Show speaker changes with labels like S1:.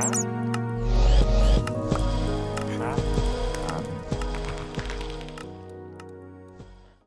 S1: Bye.